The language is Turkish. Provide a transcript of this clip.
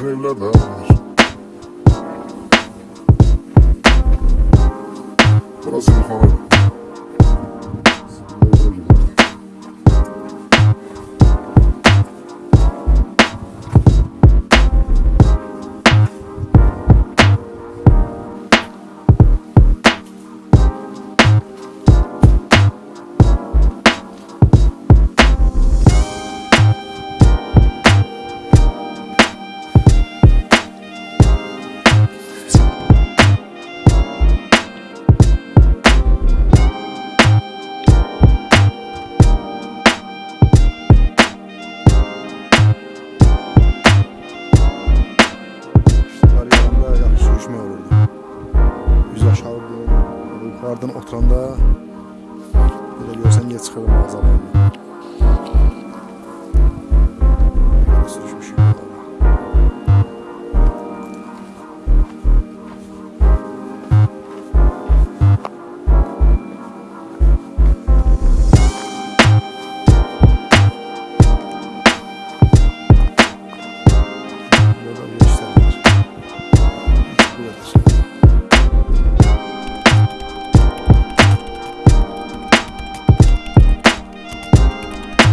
hey, love us. aşağıda yukarıdan oturanda belə görsən niyə çıxırım mağazalarına. Belə. Thank you.